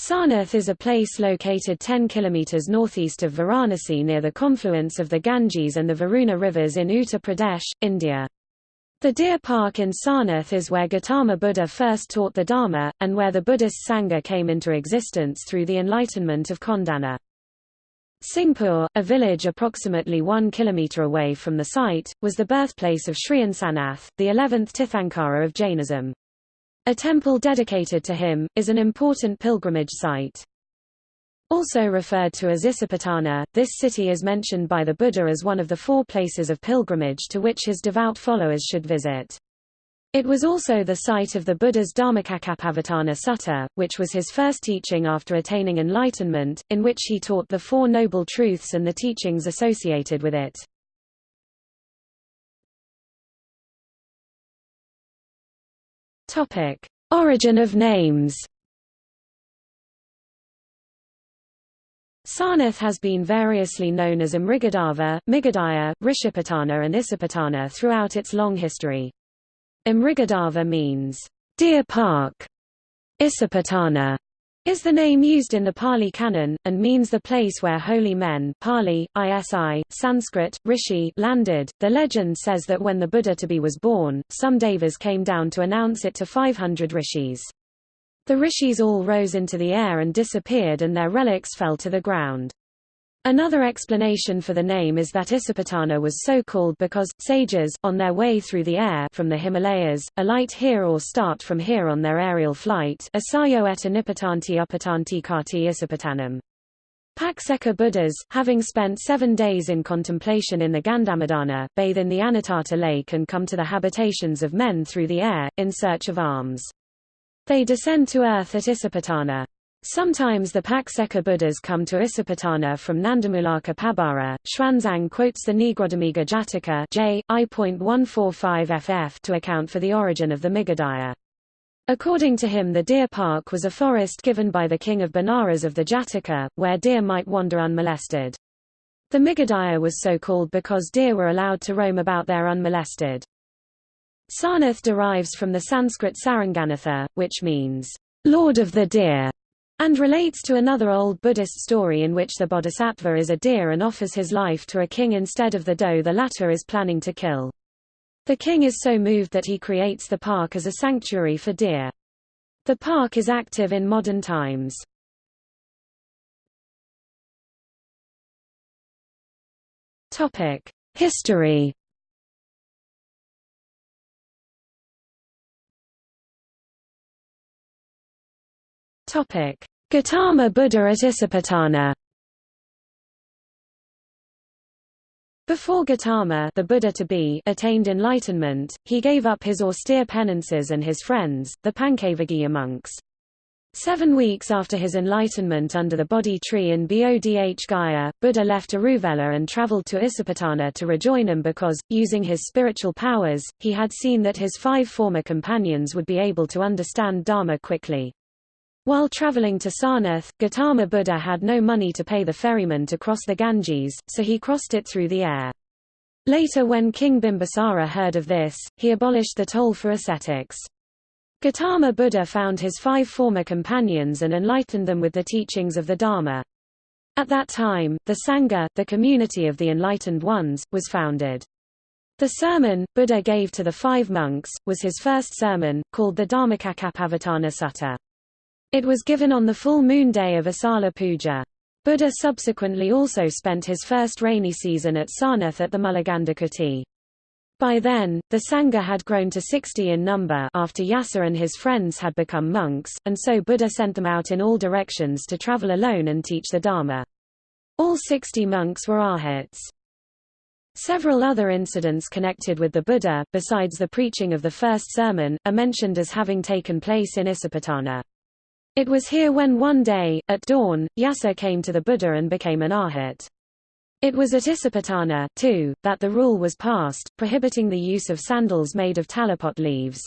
Sarnath is a place located 10 kilometers northeast of Varanasi near the confluence of the Ganges and the Varuna rivers in Uttar Pradesh, India. The Deer Park in Sarnath is where Gautama Buddha first taught the Dharma, and where the Buddhist Sangha came into existence through the enlightenment of Kondana. Singpur, a village approximately one kilometer away from the site, was the birthplace of Sriyansanath, the 11th Tirthankara of Jainism. A temple dedicated to him, is an important pilgrimage site. Also referred to as Isipatana, this city is mentioned by the Buddha as one of the four places of pilgrimage to which his devout followers should visit. It was also the site of the Buddha's Dhammacakkappavattana Sutta, which was his first teaching after attaining enlightenment, in which he taught the Four Noble Truths and the teachings associated with it. Topic: Origin of names. Sarnath has been variously known as Amrigadava, Migadaya, Rishipatana and Isipatana throughout its long history. Amrigadava means, deer park. Isipatana is the name used in the Pali Canon, and means the place where holy men Pali, Isi, Sanskrit, Rishi landed. The legend says that when the Buddha to be was born, some devas came down to announce it to 500 rishis. The rishis all rose into the air and disappeared and their relics fell to the ground. Another explanation for the name is that Isipatana was so called because, sages, on their way through the air from the Himalayas, alight here or start from here on their aerial flight asayo et anipatanti upatanti kati Isipatanam. Pacceka Buddhas, having spent seven days in contemplation in the Gandhamadana, bathe in the Anatarta lake and come to the habitations of men through the air, in search of alms. They descend to earth at Isipatana. Sometimes the Pacceka Buddhas come to Isipatana from Nandamulaka Pabara. Xuanzang quotes the Nigrodhamiga Jataka J. I.145 ff to account for the origin of the Migadaya. According to him the deer park was a forest given by the king of Benares of the Jataka, where deer might wander unmolested. The Migadaya was so called because deer were allowed to roam about there unmolested. Sarnath derives from the Sanskrit Saranganatha, which means, Lord of the Deer and relates to another old Buddhist story in which the bodhisattva is a deer and offers his life to a king instead of the doe the latter is planning to kill. The king is so moved that he creates the park as a sanctuary for deer. The park is active in modern times. History Gautama Buddha at Isipatana. Before Gautama the Buddha to be attained enlightenment, he gave up his austere penances and his friends, the Pancavaggiya monks. Seven weeks after his enlightenment under the Bodhi tree in Bodh Gaya, Buddha left Uruvela and travelled to Isipatana to rejoin him because, using his spiritual powers, he had seen that his five former companions would be able to understand Dharma quickly. While traveling to Sarnath, Gautama Buddha had no money to pay the ferryman to cross the Ganges, so he crossed it through the air. Later when King Bimbisara heard of this, he abolished the toll for ascetics. Gautama Buddha found his five former companions and enlightened them with the teachings of the Dharma. At that time, the Sangha, the community of the enlightened ones, was founded. The sermon, Buddha gave to the five monks, was his first sermon, called the Dhammacakkappavattana Sutta. It was given on the full moon day of Asala Puja. Buddha subsequently also spent his first rainy season at Sarnath at the Mulagandhakuti. By then, the Sangha had grown to 60 in number after Yasa and his friends had become monks, and so Buddha sent them out in all directions to travel alone and teach the Dharma. All 60 monks were arhats. Several other incidents connected with the Buddha, besides the preaching of the first sermon, are mentioned as having taken place in Isipatana. It was here when one day, at dawn, Yasa came to the Buddha and became an arhat. It was at Isipatana, too, that the rule was passed, prohibiting the use of sandals made of talipot leaves.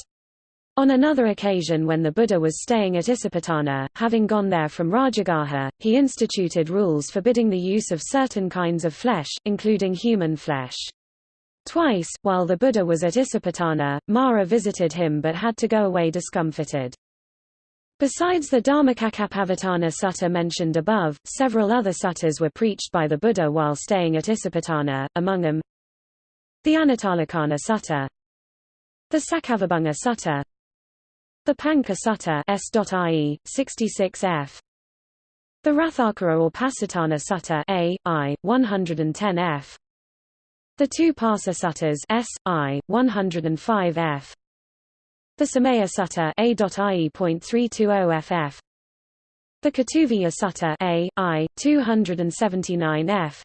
On another occasion when the Buddha was staying at Isipatana, having gone there from Rajagaha, he instituted rules forbidding the use of certain kinds of flesh, including human flesh. Twice, while the Buddha was at Isipatana, Mara visited him but had to go away discomfited. Besides the Dhammacakkappavattana sutta mentioned above, several other suttas were preached by the Buddha while staying at Isipatana, among them the Anattalakkhana Sutta, the Sakkavibhanga Sutta, the Panca Sutta S.IE, 66f, the Rathakara or Pasatana Sutta A, I, 110f, the two Parsa Suttas S, I, 105f, the Samaya Sutta A.IE.320ff The Katuviya Sutta A, I, 279f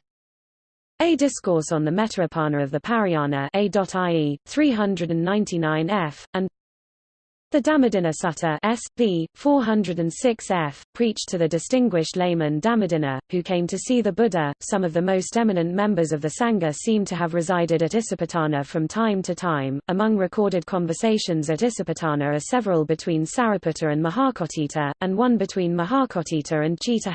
A Discourse on the Metaapana of the Parayana A.IE, 399f, and the Dhammadinna Sutta S.B. 406f, preached to the distinguished layman Dhammadinna, who came to see the Buddha. Some of the most eminent members of the Sangha seem to have resided at Isipatana from time to time. Among recorded conversations at Isipatana are several between Sariputta and Mahakotthita, and one between Mahakotthita and Chitta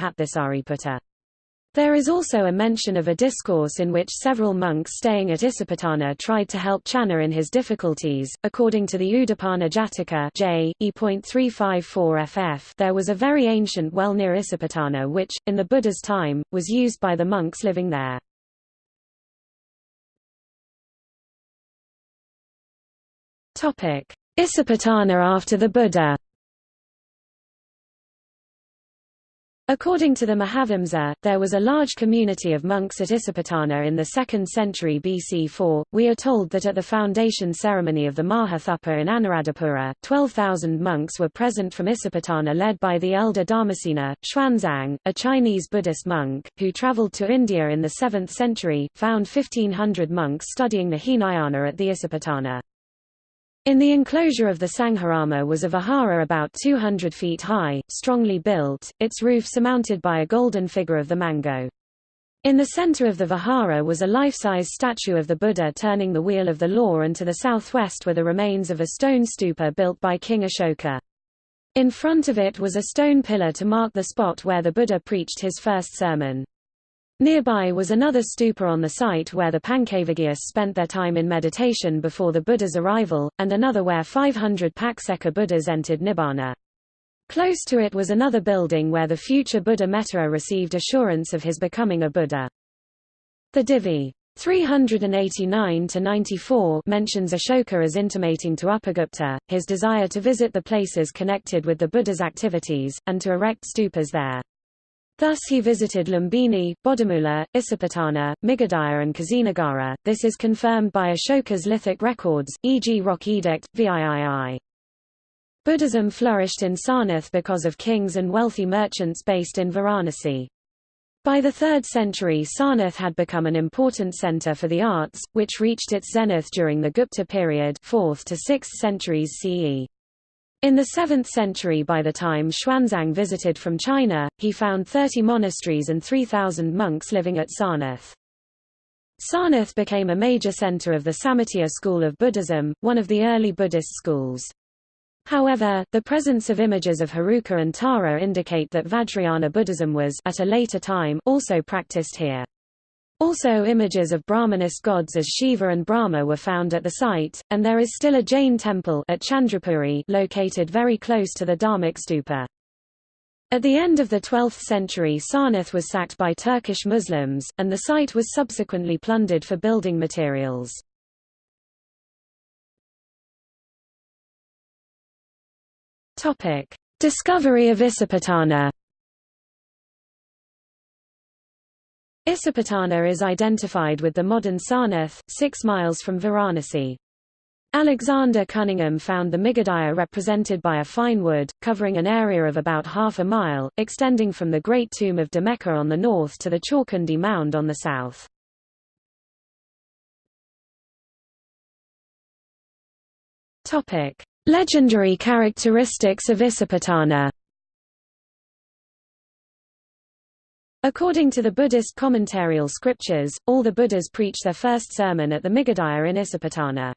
there is also a mention of a discourse in which several monks staying at Isipatana tried to help Channa in his difficulties. According to the Udapana Jataka J. E.354 ff, there was a very ancient well near Isipatana which, in the Buddha's time, was used by the monks living there. Isipatana after the Buddha According to the Mahavamsa, there was a large community of monks at Isipatana in the 2nd century BC 4. We are told that at the foundation ceremony of the Mahathupa in Anuradhapura, 12,000 monks were present from Isipatana led by the elder Dharmasena. Xuanzang, a Chinese Buddhist monk, who traveled to India in the 7th century, found 1,500 monks studying the Hinayana at the Isipatana. In the enclosure of the Sangharama was a vihara about 200 feet high, strongly built, its roof surmounted by a golden figure of the mango. In the center of the vihara was a life-size statue of the Buddha turning the wheel of the law and to the southwest were the remains of a stone stupa built by King Ashoka. In front of it was a stone pillar to mark the spot where the Buddha preached his first sermon. Nearby was another stupa on the site where the Pancavaggiyas spent their time in meditation before the Buddha's arrival, and another where 500 Pacceka Buddhas entered Nibbana. Close to it was another building where the future Buddha Metta received assurance of his becoming a Buddha. The Divi 389-94 mentions Ashoka as intimating to Upagupta, his desire to visit the places connected with the Buddha's activities, and to erect stupas there. Thus he visited Lumbini, Bodhimula, Isipatana, Migadaya and Kusinagara. This is confirmed by Ashoka's lithic records, e.g. Rock Edict, VIII. Buddhism flourished in Sarnath because of kings and wealthy merchants based in Varanasi. By the 3rd century Sarnath had become an important center for the arts, which reached its zenith during the Gupta period 4th to 6th centuries CE. In the 7th century by the time Xuanzang visited from China, he found 30 monasteries and 3,000 monks living at Sarnath. Sarnath became a major center of the Sammatiya school of Buddhism, one of the early Buddhist schools. However, the presence of images of Heruka and Tara indicate that Vajrayana Buddhism was at a later time also practiced here. Also images of Brahmanist gods as Shiva and Brahma were found at the site, and there is still a Jain temple at Chandrapuri located very close to the Dhamek stupa. At the end of the 12th century Sarnath was sacked by Turkish Muslims, and the site was subsequently plundered for building materials. Discovery of Isipatana Isipatana is identified with the modern Sarnath, six miles from Varanasi. Alexander Cunningham found the Migadaya represented by a fine wood, covering an area of about half a mile, extending from the Great Tomb of Demekka on the north to the Chaukundi Mound on the south. Legendary characteristics of Isipatana According to the Buddhist commentarial scriptures, all the Buddhas preach their first sermon at the Migadaya in Isipatana.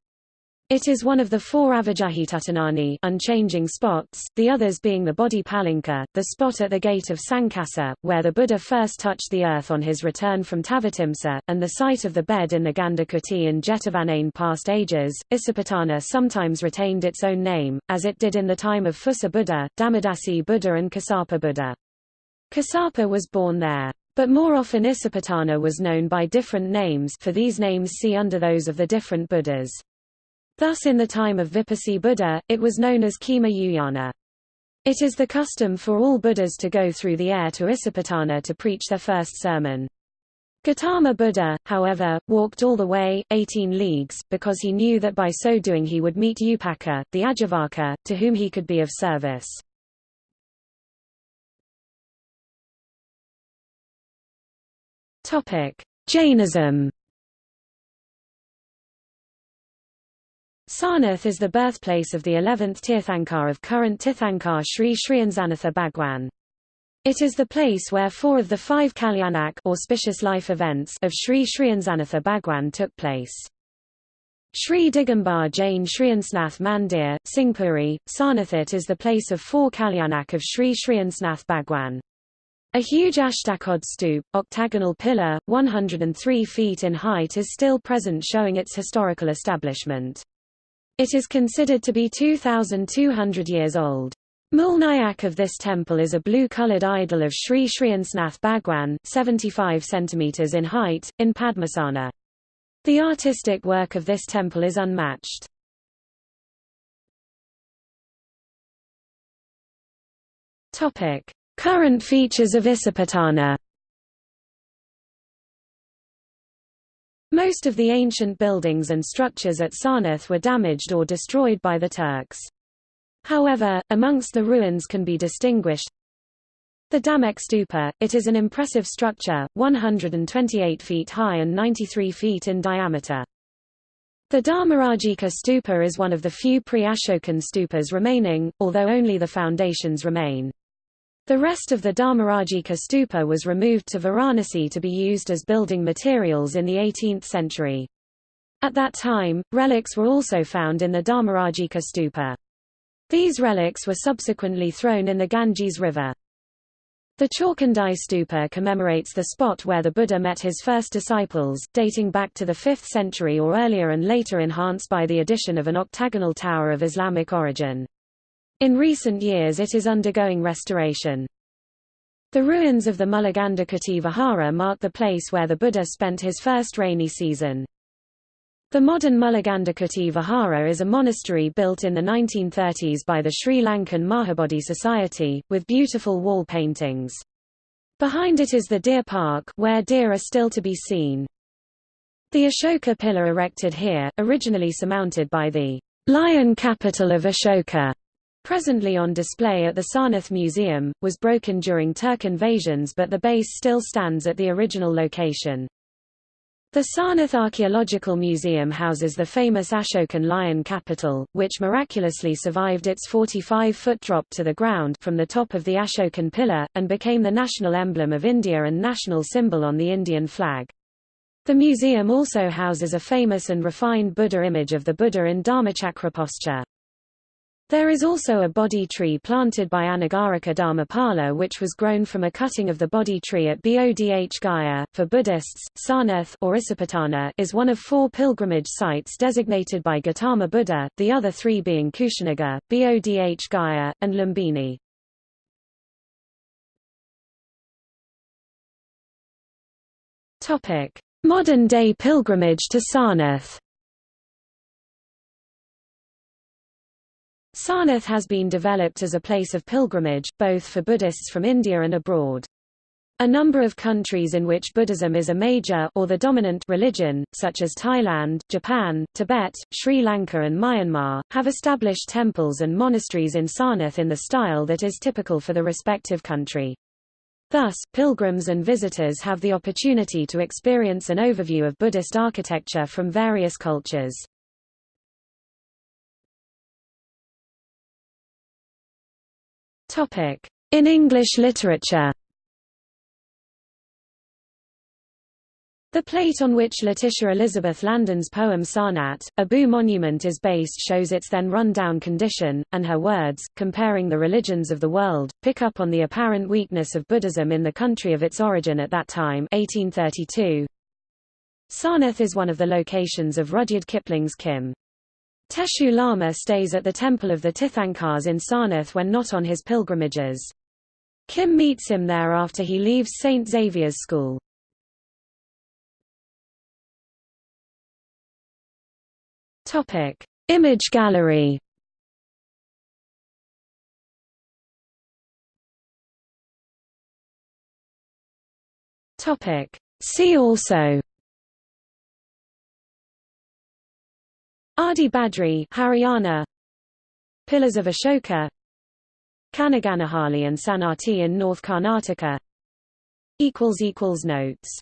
It is one of the four Avijahitutanani unchanging spots, the others being the body palanka, the spot at the gate of Sankasa, where the Buddha first touched the earth on his return from Tavatimsa, and the site of the bed in the Gandhakuti in Jetavanain past ages. Isipatana sometimes retained its own name, as it did in the time of Phussa Buddha, Dhammadasi Buddha and Kassapa Buddha. Kassapa was born there. But more often Isipatana was known by different names for these names see under those of the different Buddhas. Thus in the time of Vipassi Buddha, it was known as Khema Uyana. It is the custom for all Buddhas to go through the air to Isipatana to preach their first sermon. Gautama Buddha, however, walked all the way, 18 leagues, because he knew that by so doing he would meet Upaka, the Ajivaka, to whom he could be of service. Jainism Sarnath is the birthplace of the 11th Tirthankar of current Tirthankar Sri Sriansanatha Bhagwan. It is the place where four of the five Kalyanak auspicious life events of Sri Sriansanatha Bhagwan took place. Sri Digambar Jain Sriansnath Mandir, Singpuri, Sarnathit is the place of four Kalyanak of Sri Sriansnath Bhagwan. A huge Ashtakod stoop, octagonal pillar, 103 feet in height is still present showing its historical establishment. It is considered to be 2,200 years old. Mulnayak of this temple is a blue-colored idol of Sri Sriansnath Bhagwan 75 cm in height, in Padmasana. The artistic work of this temple is unmatched. Current features of Isipatana Most of the ancient buildings and structures at Sarnath were damaged or destroyed by the Turks. However, amongst the ruins can be distinguished the Dhamek Stupa, it is an impressive structure, 128 feet high and 93 feet in diameter. The Dharmarajika Stupa is one of the few pre-Ashokan stupas remaining, although only the foundations remain. The rest of the Dharmarajika stupa was removed to Varanasi to be used as building materials in the 18th century. At that time, relics were also found in the Dharmarajika stupa. These relics were subsequently thrown in the Ganges River. The Chaukhandi stupa commemorates the spot where the Buddha met his first disciples, dating back to the 5th century or earlier and later enhanced by the addition of an octagonal tower of Islamic origin. In recent years it is undergoing restoration. The ruins of the Mulagandhakuti Vihara mark the place where the Buddha spent his first rainy season. The modern Mulagandhakuti Vihara is a monastery built in the 1930s by the Sri Lankan Mahabodhi Society, with beautiful wall paintings. Behind it is the deer park where deer are still to be seen. The Ashoka pillar erected here, originally surmounted by the lion capital of Ashoka, presently on display at the Sarnath Museum, was broken during Turk invasions but the base still stands at the original location. The Sarnath Archaeological Museum houses the famous Ashokan lion capital, which miraculously survived its 45-foot drop to the ground from the top of the Ashokan pillar, and became the national emblem of India and national symbol on the Indian flag. The museum also houses a famous and refined Buddha image of the Buddha in Dharmachakra posture. There is also a Bodhi tree planted by Anagarika Dharmapala which was grown from a cutting of the Bodhi tree at Bodh Gaya. For Buddhists, Sarnath or Isipatana is one of four pilgrimage sites designated by Gautama Buddha, the other three being Kushinagar, Bodh Gaya, and Lumbini. Modern-day pilgrimage to Sarnath Sarnath has been developed as a place of pilgrimage, both for Buddhists from India and abroad. A number of countries in which Buddhism is a major or the dominant religion, such as Thailand, Japan, Tibet, Sri Lanka and Myanmar, have established temples and monasteries in Sarnath in the style that is typical for the respective country. Thus, pilgrims and visitors have the opportunity to experience an overview of Buddhist architecture from various cultures. In English literature The plate on which Letitia Elizabeth Landon's poem Sarnath, a Boo monument is based shows its then run-down condition, and her words, comparing the religions of the world, pick up on the apparent weakness of Buddhism in the country of its origin at that time 1832. Sarnath is one of the locations of Rudyard Kipling's Kim. Teshoo Lama stays at the temple of the Tirthankars in Sarnath when not on his pilgrimages. Kim meets him there after he leaves St. Xavier's School. Image gallery. See also. Adi Badri, Haryana. Pillars of Ashoka. Kanaganahalli and Sanati in North Karnataka. equals equals notes